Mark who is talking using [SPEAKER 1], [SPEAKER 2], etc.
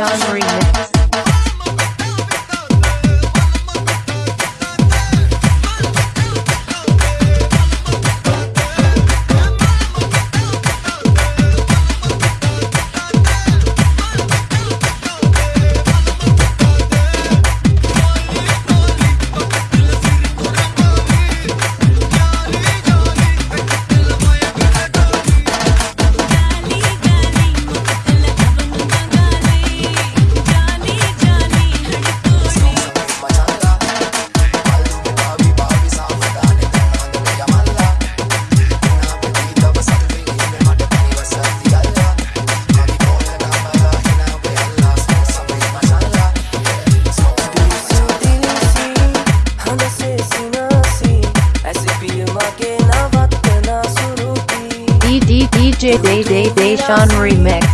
[SPEAKER 1] DJ Deshaun DJ Day Day Deshaun
[SPEAKER 2] remix.